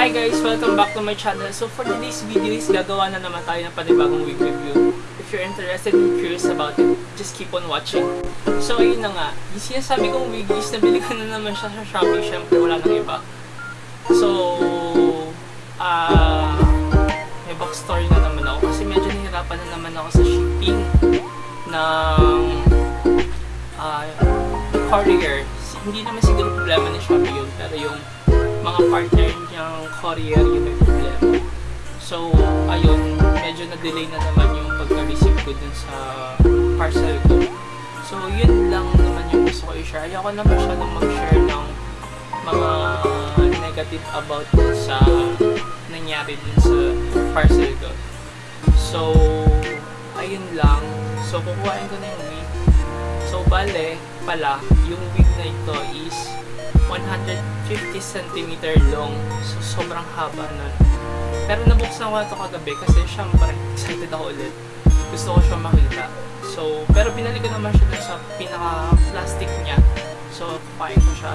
Hi guys! Welcome back to my channel. So for today's video is gagawa na naman tayo ng panibagong wig review. If you're interested and curious about it, just keep on watching. So ayun na nga, yung sinasabi kong wig is nabili ko na naman siya sa Shopee. Siyempre wala nang iba. So, ah, may backstory na naman ako kasi medyo nahirapan na naman ako sa shipping ng ah, courier. Hindi naman siguro problema ni Shopee yun, pero yung mga partner niyang courier yung may problema. So, ayun, medyo na-delay na naman yung pagka-receive ko dun sa parcel ko. So, yun lang naman yung gusto ko i-share. Ayoko naman siya nang mag-share ng mga negative about dun sa nangyari dun sa parcel ko. So, ayun lang. So, kukuhain ko na yung wig. So, bale, pala, yung wig na ito is 150 cm long. So, sobrang haba nun. Pero nabuksan ko na ito kagabi kasi syempre, excited ako ulit. Gusto ko siya makita. So, pero binalik ko naman siya sa pinaka-plastic niya. So, kupain ko siya.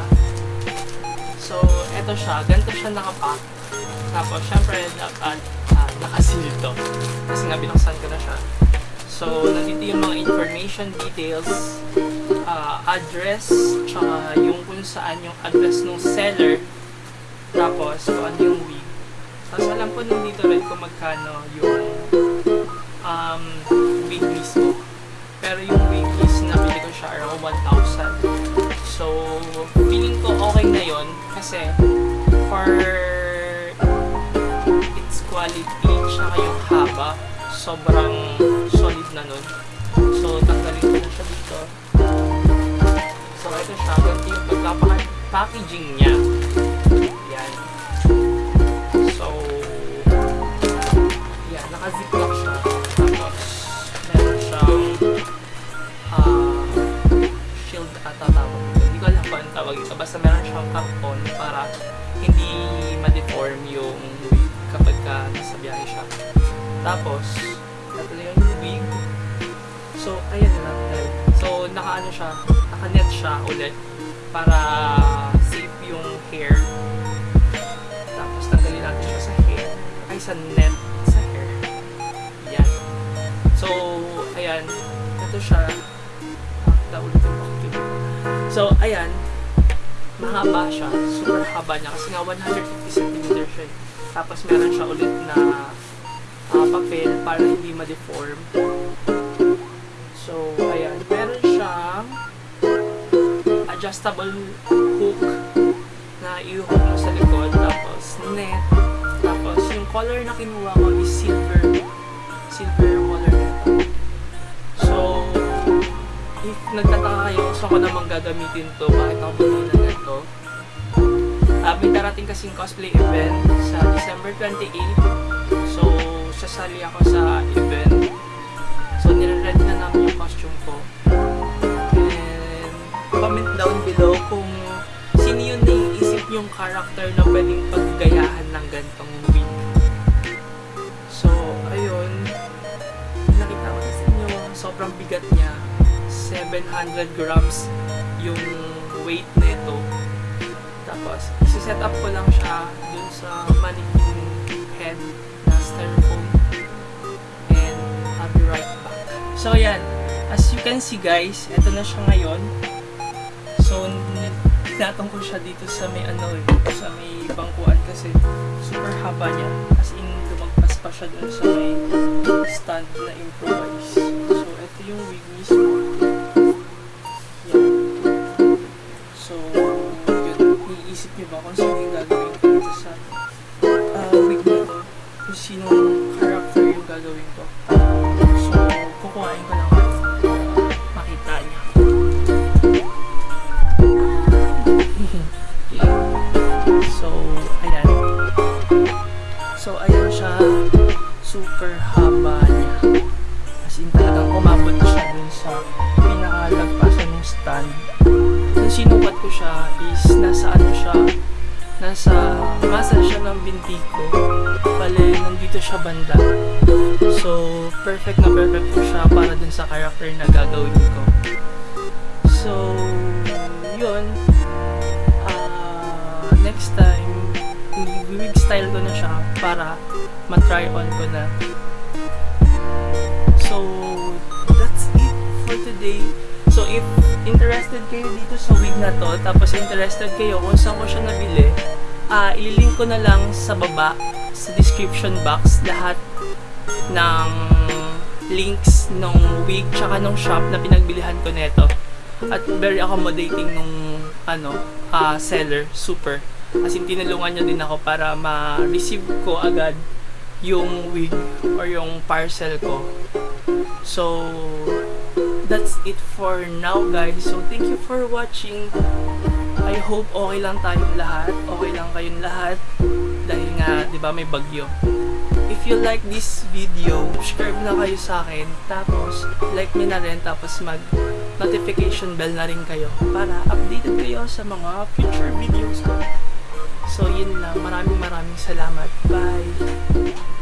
So, eto siya. Ganito siya nakapack. Tapos, syempre, dapat uh, nakasil to. Kasi nga, binuksan ko na siya. So, nandito yung mga information details, uh, address, tsaka yung kung saan yung address ng seller, tapos kung ano yung wig. Tapos alam ko nandito rin kung magkano yung um, wig mismo. Pero yung wig is nabili ko siya around 1,000. So, feeling ko okay na yon kasi for its quality, tsaka yung haba, sobrang solid na nun. So, tanggalin ko siya dito. So, ito siya. Ganito yung pagkapa-packaging niya. Yan. So, yan. Naka-ziplock siya. Tapos, meron siyang ah, shield ata tawag. Hindi ko alam kung anong tawag ito. Basta meron siyang karton para hindi ma-deform yung kapag ka nasa biyahe siya. Tapos, So, ayan na. So, naka-ano siya, naka-net siya ulit para safe yung hair. Tapos, tanggalin natin siya sa hair. Ay, sa net sa hair. Yan. So, ayan. Ito siya. Pakita ulit yung. So, ayan. Mahaba siya. Super haba niya. Kasi nga 150 cm siya. eh. Tapos, meron siya ulit na ah, papel para hindi ma-deform. Adjustable hook na i-hook mo sa likod. Tapos, net. Tapos, yung color na kinuha ko is silver. Silver color nito. So, if nagtataka kayo kung saan ko namang gagamitin to, bakit ako bumili na nito, uh, may darating kasing cosplay event sa December 28. So, sasali ako sa event. So, nire-ready na namin yung costume ko. Below kung sino yung naiisip yung character na pwedeng paggayahan ng gantong wig. So, ayun. Nakita ko sa inyo, sobrang bigat niya. 700 grams yung weight nito. Tapos, isi-set up ko lang siya dun sa mannequin head na styrofoam. And, I'll be right back. So, yan. As you can see guys, ito na siya ngayon. Ko siya dito sa may ano eh, sa may bangkuan kasi super haba niya. As in, lumagpas pa siya dun sa may stand na improvise. So, ito yung wig mismo. Yan. So, yun, iisip niyo ba kung sino yung gagawin ko dito sa ah, wig na to? Kung sinong character yung gagawin ko. So, kukuhain ko Super haba niya. As in, talagang umabot siya dun sa pinakalagpasan ng stand. Yung sinukat ko siya is nasa ano siya, nasa masa siya ng binti ko. Bale, nandito siya banda. So, perfect na perfect po siya para dun sa character na gagawin ko. So, yun. Style ko na siya para ma-try on ko na. So, that's it for today. So, if interested kayo dito sa wig na to, tapos interested kayo kung saan ko siya nabili, ah ililink ko na lang sa baba, sa description box, lahat ng links nung wig tsaka nung shop na pinagbilihan ko neto. At very accommodating nung ano, ah seller, super. As in, tinulungan niya din ako para ma-receive ko agad yung wig or yung parcel ko. So, that's it for now guys. So, thank you for watching. I hope okay lang tayong lahat. Okay lang kayong lahat. Dahil nga, di ba, may bagyo. If you like this video, subscribe na kayo sa akin. Tapos, like me na rin. Tapos, mag notification bell na rin kayo para updated kayo sa mga future videos ko. So, yun lang. Maraming maraming salamat. Bye!